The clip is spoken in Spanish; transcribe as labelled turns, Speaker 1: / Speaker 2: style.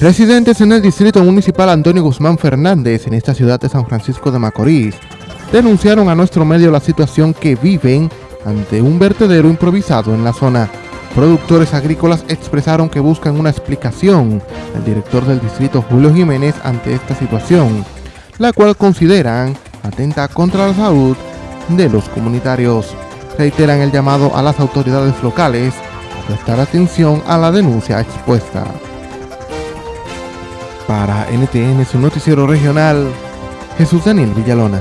Speaker 1: Residentes en el distrito municipal Antonio Guzmán Fernández, en esta ciudad de San Francisco de Macorís, denunciaron a nuestro medio la situación que viven ante un vertedero improvisado en la zona. Productores agrícolas expresaron que buscan una explicación al director del distrito Julio Jiménez ante esta situación, la cual consideran atenta contra la salud de los comunitarios. Reiteran el llamado a las autoridades locales a prestar atención a la denuncia expuesta. Para NTN, su noticiero regional, Jesús Daniel Villalona.